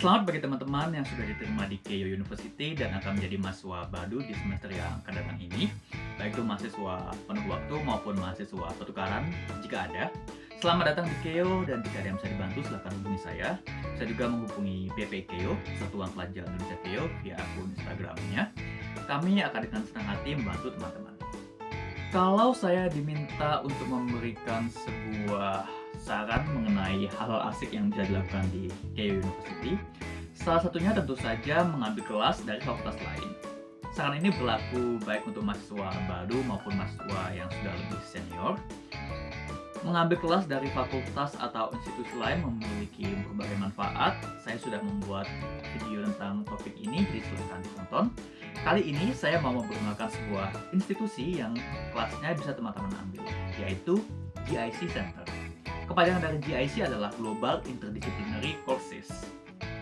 Selamat bagi teman-teman yang sudah diterima di Keio University dan akan menjadi mahasiswa baru di semester yang akan datang ini. Baik itu mahasiswa penuh waktu maupun mahasiswa pertukaran jika ada. Selamat datang di Keio dan jika ada yang bisa dibantu silahkan hubungi saya. Saya juga menghubungi BP Keio, Satuan Pelajar Indonesia Keio via akun Instagramnya. Kami akan dengan senang hati membantu teman-teman. Kalau saya diminta untuk memberikan sebuah saran mengenai hal-hal asik yang bisa dilakukan di Keio University. Salah satunya tentu saja mengambil kelas dari fakultas lain. Saran ini berlaku baik untuk mahasiswa baru maupun mahasiswa yang sudah lebih senior. Mengambil kelas dari fakultas atau institusi lain memiliki berbagai manfaat. Saya sudah membuat video tentang topik ini, jadi silahkan ditonton. Kali ini saya mau memperkenalkan sebuah institusi yang kelasnya bisa teman-teman ambil, yaitu GIC Center. Kepanjangan dari GIC adalah Global Interdisciplinary Courses.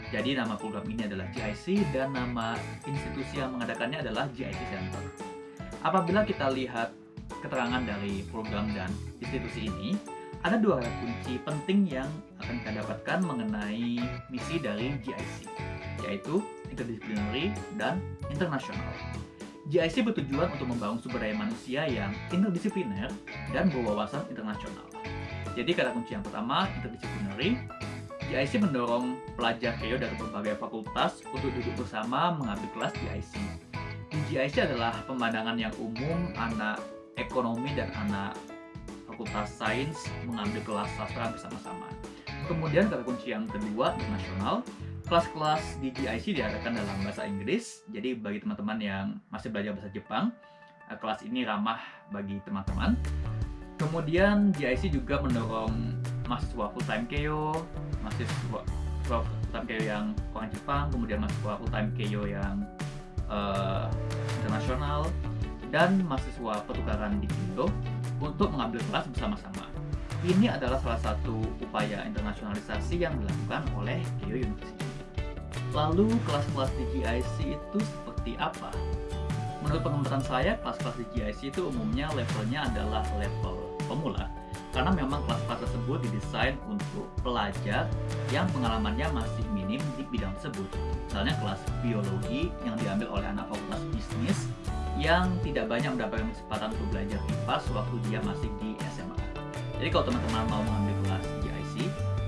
Jadi nama program ini adalah GIC dan nama institusi yang mengadakannya adalah GIC Center. Apabila kita lihat keterangan dari program dan institusi ini, ada dua kata kunci penting yang akan kita dapatkan mengenai misi dari GIC, yaitu interdisciplinary dan internasional. GIC bertujuan untuk membangun sumber daya manusia yang interdisipliner dan berwawasan internasional. Jadi kata kunci yang pertama, interdisciplinary. GIC mendorong pelajar KEO dari berbagai fakultas untuk duduk bersama mengambil kelas GIC. Di GIC adalah pemandangan yang umum anak ekonomi dan anak fakultas sains mengambil kelas sastra bersama-sama. Kemudian kata kunci yang kedua, internasional. Kelas-kelas di GIC diadakan dalam bahasa Inggris, jadi bagi teman-teman yang masih belajar bahasa Jepang, eh, kelas ini ramah bagi teman-teman. Kemudian GIC juga mendorong mahasiswa full-time KEO, mahasiswa full-time KEO yang orang Jepang, kemudian mahasiswa full-time KEO yang uh, internasional, dan mahasiswa pertukaran di Indo untuk mengambil kelas bersama-sama. Ini adalah salah satu upaya internasionalisasi yang dilakukan oleh KEO University. Lalu kelas-kelas di GIC itu seperti apa? Menurut pengamatan saya, kelas-kelas di GIC itu umumnya levelnya adalah level pemula karena memang kelas-kelas tersebut didesain untuk pelajar yang pengalamannya masih minim di bidang tersebut. Misalnya kelas biologi yang diambil oleh anak fakultas bisnis yang tidak banyak mendapatkan kesempatan untuk belajar IPA sewaktu dia masih di SMA. Jadi kalau teman-teman mau mengambil kelas GIC,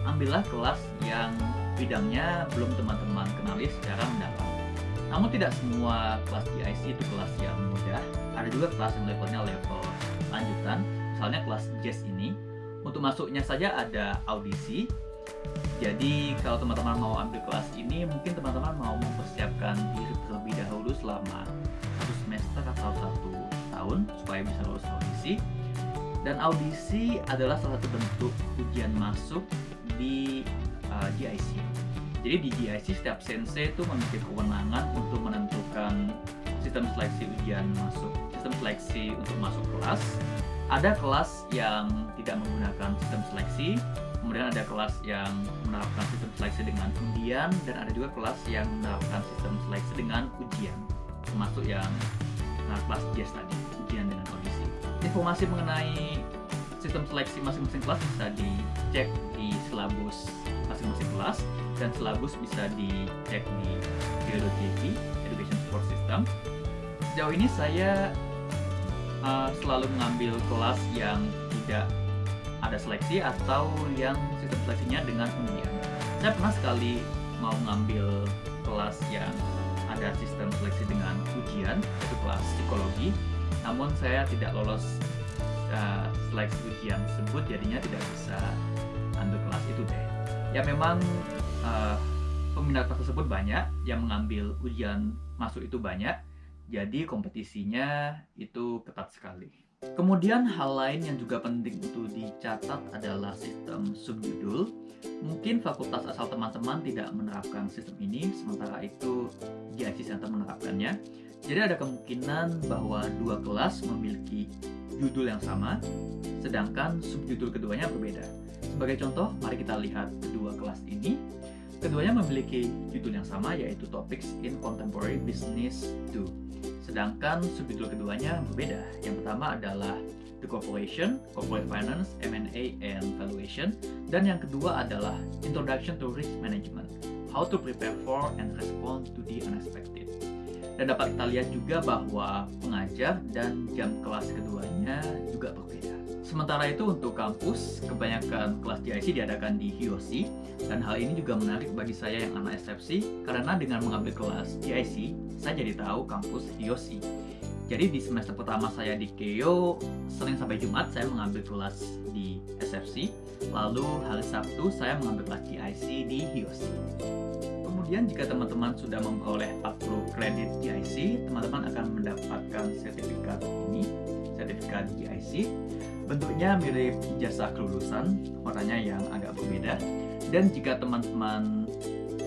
ambillah kelas yang bidangnya belum teman-teman kenali secara mendalam. Namun tidak semua kelas GIC itu kelas yang mudah. Ada juga kelas yang levelnya level lanjutan misalnya kelas jazz ini untuk masuknya saja ada audisi. Jadi kalau teman-teman mau ambil kelas ini mungkin teman-teman mau mempersiapkan diri terlebih dahulu selama satu semester atau satu tahun supaya bisa lulus audisi. Dan audisi adalah salah satu bentuk ujian masuk di uh, GIC jadi di GIC setiap sensei itu memiliki kewenangan untuk menentukan sistem seleksi ujian masuk sistem seleksi untuk masuk kelas ada kelas yang tidak menggunakan sistem seleksi, kemudian ada kelas yang menerapkan sistem seleksi dengan undian, dan ada juga kelas yang menerapkan sistem seleksi dengan ujian, termasuk yang nah, kelas jazz tadi, ujian dengan kondisi. Informasi mengenai sistem seleksi masing-masing kelas bisa dicek di silabus masing-masing kelas, dan silabus bisa dicek di Geo.jp, Education Support System. Sejauh ini saya uh, selalu mengambil kelas yang tidak ada seleksi atau yang sistem seleksinya dengan undian. Saya pernah sekali mau mengambil kelas yang ada sistem seleksi dengan ujian, yaitu kelas psikologi, namun saya tidak lolos uh, seleksi ujian tersebut, jadinya tidak bisa ambil kelas itu deh. Ya memang uh, peminat tersebut banyak, yang mengambil ujian masuk itu banyak, jadi kompetisinya itu ketat sekali. Kemudian hal lain yang juga penting untuk dicatat adalah sistem subjudul. Mungkin fakultas asal teman-teman tidak menerapkan sistem ini, sementara itu GIC Center menerapkannya. Jadi ada kemungkinan bahwa dua kelas memiliki judul yang sama, sedangkan subjudul keduanya berbeda. Sebagai contoh, mari kita lihat kedua kelas ini. Keduanya memiliki judul yang sama yaitu Topics in Contemporary Business 2. Sedangkan subjudul keduanya berbeda. Yang pertama adalah The Corporation, Corporate Finance, M&A, and Valuation. Dan yang kedua adalah Introduction to Risk Management. how to prepare for and respond to the unexpected. Dan dapat kita lihat juga bahwa pengajar dan jam kelas keduanya juga berbeda. Sementara itu untuk kampus, kebanyakan kelas GIC diadakan di HIOSI dan hal ini juga menarik bagi saya yang anak SFC karena dengan mengambil kelas GIC, saya jadi tahu kampus HIOSI. Jadi di semester pertama saya di KEO, Senin sampai Jumat saya mengambil kelas di SFC, lalu hari Sabtu saya mengambil kelas GIC di HIOSI. Kemudian jika teman-teman sudah memperoleh 40 kredit GIC, teman-teman akan mendapatkan sertifikat ini, sertifikat GIC Bentuknya mirip ijazah kelulusan, warnanya yang agak berbeda. Dan jika teman-teman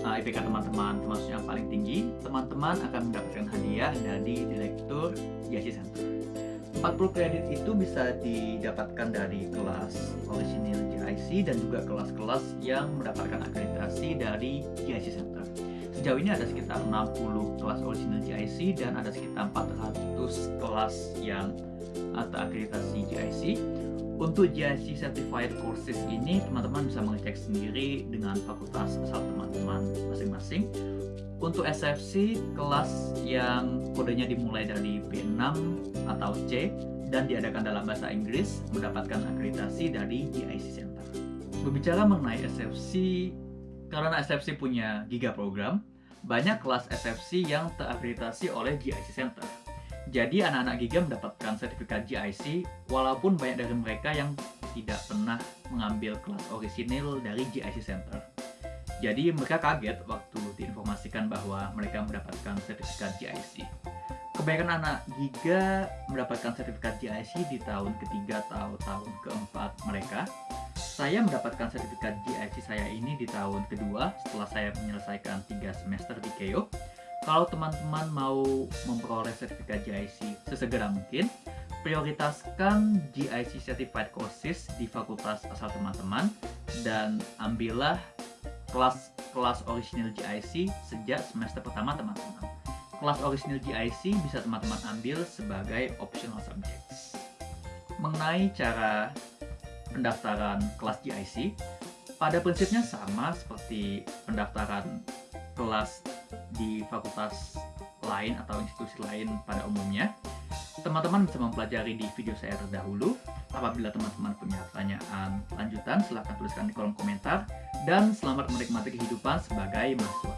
uh, IPK teman-teman termasuk yang paling tinggi, teman-teman akan mendapatkan hadiah dari Direktur GIC Center. 40 kredit itu bisa didapatkan dari kelas original GIC dan juga kelas-kelas yang mendapatkan akreditasi dari GIC Center. Sejauh ini ada sekitar 60 kelas original GIC dan ada sekitar 400 kelas yang akreditasi GIC. Untuk GIC Certified Courses ini, teman-teman bisa mengecek sendiri dengan fakultas asal teman-teman masing-masing. Untuk SFC, kelas yang kodenya dimulai dari B6 atau C dan diadakan dalam bahasa Inggris mendapatkan akreditasi dari GIC Center. Berbicara mengenai SFC, karena SFC punya giga program, banyak kelas SFC yang terakreditasi oleh GIC Center. Jadi anak-anak Giga mendapatkan sertifikat GIC walaupun banyak dari mereka yang tidak pernah mengambil kelas orisinil dari GIC Center. Jadi mereka kaget waktu diinformasikan bahwa mereka mendapatkan sertifikat GIC. Kebanyakan anak Giga mendapatkan sertifikat GIC di tahun ketiga atau tahun keempat mereka. Saya mendapatkan sertifikat GIC saya ini di tahun kedua setelah saya menyelesaikan tiga semester di KEO kalau teman-teman mau memperoleh sertifikat GIC sesegera mungkin, prioritaskan GIC Certified Courses di fakultas asal teman-teman dan ambillah kelas-kelas original GIC sejak semester pertama teman-teman. Kelas original GIC bisa teman-teman ambil sebagai optional subjects. Mengenai cara pendaftaran kelas GIC, pada prinsipnya sama seperti pendaftaran kelas di fakultas lain atau institusi lain pada umumnya. Teman-teman bisa mempelajari di video saya terdahulu. Apabila teman-teman punya pertanyaan lanjutan, silahkan tuliskan di kolom komentar. Dan selamat menikmati kehidupan sebagai mahasiswa